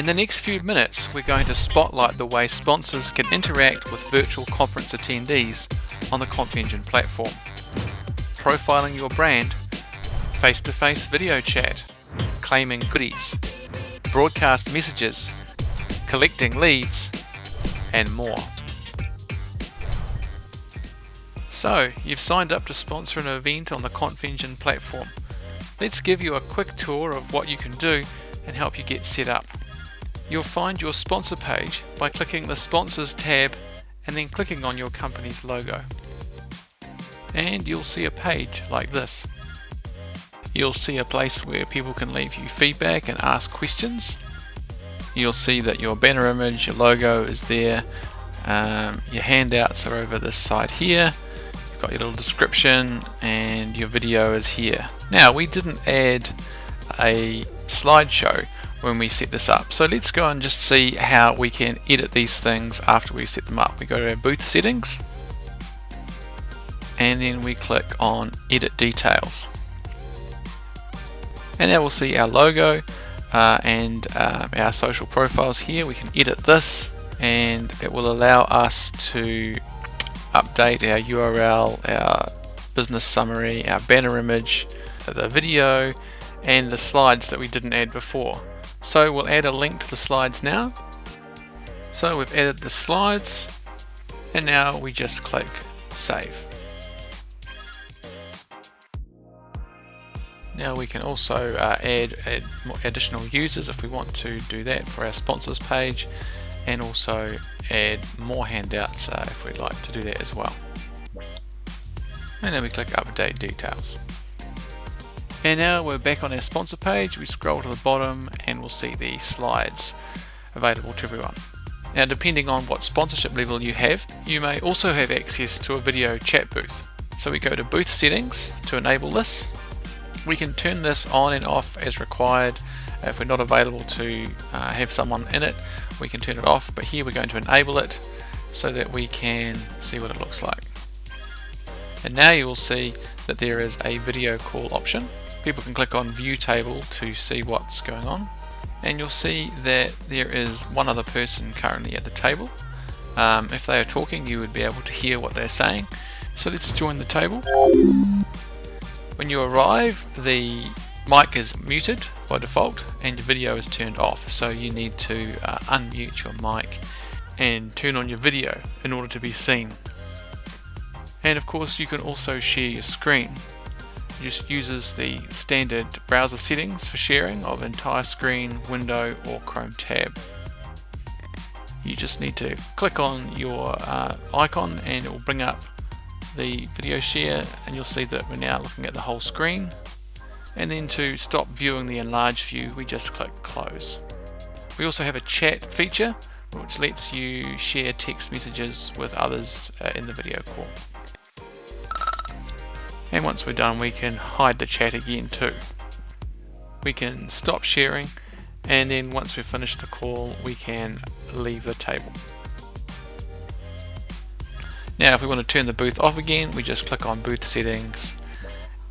In the next few minutes, we're going to spotlight the way sponsors can interact with virtual conference attendees on the ConfEngine platform. Profiling your brand, face-to-face video chat, claiming goodies, broadcast messages, collecting leads, and more. So, you've signed up to sponsor an event on the ConfEngine platform. Let's give you a quick tour of what you can do and help you get set up. You'll find your sponsor page by clicking the Sponsors tab and then clicking on your company's logo. And you'll see a page like this. You'll see a place where people can leave you feedback and ask questions. You'll see that your banner image, your logo is there. Um, your handouts are over this side here. You've got your little description and your video is here. Now we didn't add a slideshow when we set this up. So let's go and just see how we can edit these things after we set them up. We go to our booth settings and then we click on edit details. And now we'll see our logo uh, and uh, our social profiles here. We can edit this and it will allow us to update our URL, our business summary, our banner image, the video and the slides that we didn't add before. So we'll add a link to the slides now. So we've added the slides and now we just click save. Now we can also uh, add, add additional users if we want to do that for our sponsors page and also add more handouts uh, if we'd like to do that as well. And then we click update details. And now we're back on our sponsor page, we scroll to the bottom and we'll see the slides available to everyone. Now depending on what sponsorship level you have, you may also have access to a video chat booth. So we go to booth settings to enable this. We can turn this on and off as required. If we're not available to uh, have someone in it, we can turn it off, but here we're going to enable it so that we can see what it looks like. And now you will see that there is a video call option people can click on view table to see what's going on. And you'll see that there is one other person currently at the table. Um, if they are talking you would be able to hear what they're saying. So let's join the table. When you arrive the mic is muted by default and your video is turned off. So you need to uh, unmute your mic and turn on your video in order to be seen. And of course you can also share your screen just uses the standard browser settings for sharing of entire screen, window or Chrome tab. You just need to click on your uh, icon and it will bring up the video share and you'll see that we're now looking at the whole screen and then to stop viewing the enlarged view we just click close. We also have a chat feature which lets you share text messages with others uh, in the video call and once we're done we can hide the chat again too. We can stop sharing and then once we've finished the call we can leave the table. Now if we want to turn the booth off again we just click on booth settings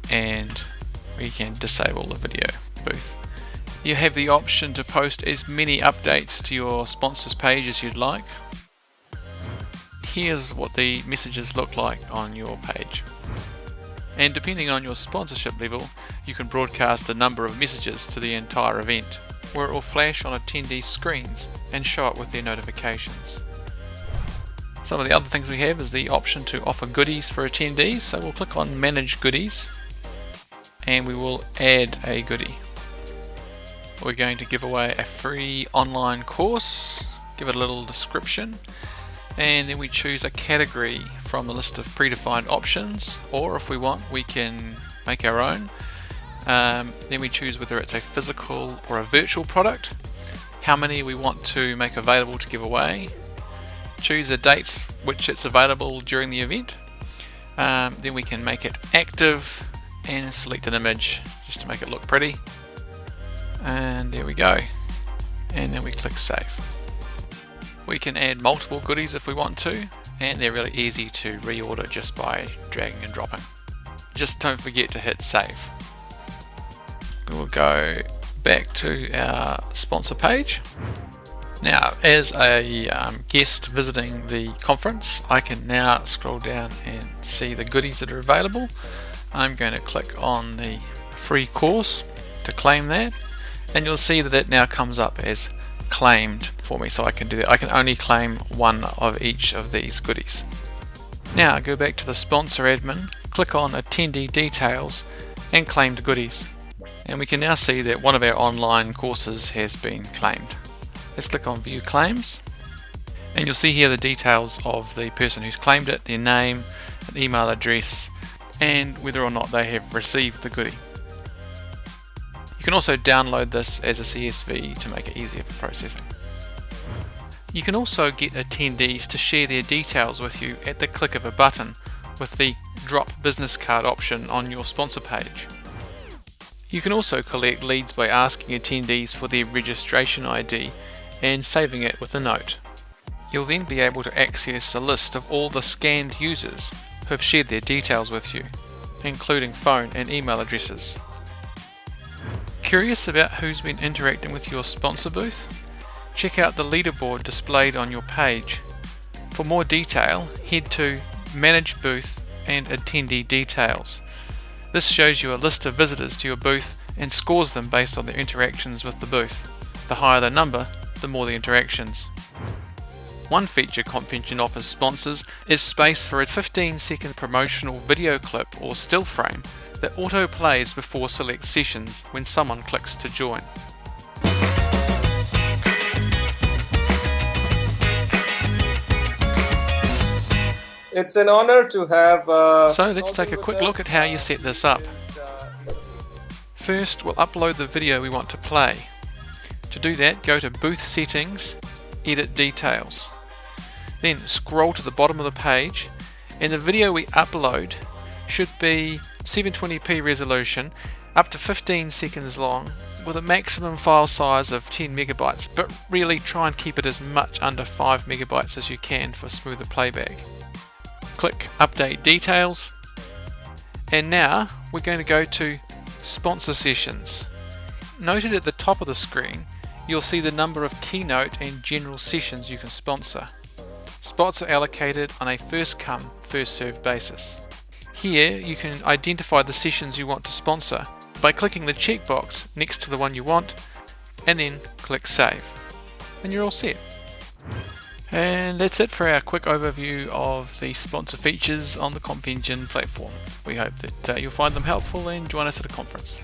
and we can disable the video booth. You have the option to post as many updates to your sponsors page as you'd like. Here's what the messages look like on your page and depending on your sponsorship level, you can broadcast a number of messages to the entire event, where it will flash on attendees' screens and show up with their notifications. Some of the other things we have is the option to offer goodies for attendees, so we'll click on Manage Goodies and we will add a goodie. We're going to give away a free online course, give it a little description, and then we choose a category from the list of predefined options or if we want we can make our own. Um, then we choose whether it's a physical or a virtual product. How many we want to make available to give away. Choose the dates which it's available during the event. Um, then we can make it active and select an image just to make it look pretty. And there we go. And then we click save we can add multiple goodies if we want to, and they're really easy to reorder just by dragging and dropping. Just don't forget to hit save. We'll go back to our sponsor page. Now, as a um, guest visiting the conference, I can now scroll down and see the goodies that are available. I'm going to click on the free course to claim that, and you'll see that it now comes up as claimed for me, so I can do that. I can only claim one of each of these goodies. Now, go back to the sponsor admin, click on attendee details, and claimed goodies. And we can now see that one of our online courses has been claimed. Let's click on view claims and you'll see here the details of the person who's claimed it, their name, an email address and whether or not they have received the goodie. You can also download this as a CSV to make it easier for processing. You can also get attendees to share their details with you at the click of a button with the drop business card option on your sponsor page. You can also collect leads by asking attendees for their registration ID and saving it with a note. You'll then be able to access a list of all the scanned users who have shared their details with you, including phone and email addresses. Curious about who's been interacting with your sponsor booth? Check out the leaderboard displayed on your page. For more detail, head to Manage Booth and Attendee Details. This shows you a list of visitors to your booth and scores them based on their interactions with the booth. The higher the number, the more the interactions. One feature ConfEngine offers sponsors is space for a 15 second promotional video clip or still frame that auto plays before select sessions when someone clicks to join. It's an honor to have. Uh, so let's take a quick look at how you set this up. First, we'll upload the video we want to play. To do that, go to Booth Settings, Edit Details. Then scroll to the bottom of the page, and the video we upload should be 720p resolution, up to 15 seconds long, with a maximum file size of 10 megabytes, but really try and keep it as much under 5 megabytes as you can for smoother playback. Click Update Details, and now we're going to go to Sponsor Sessions. Noted at the top of the screen you'll see the number of keynote and general sessions you can sponsor. Spots are allocated on a first come, first served basis. Here you can identify the sessions you want to sponsor by clicking the checkbox next to the one you want and then click Save. And you're all set. And that's it for our quick overview of the sponsor features on the ConfEngine platform. We hope that uh, you'll find them helpful and join us at a conference.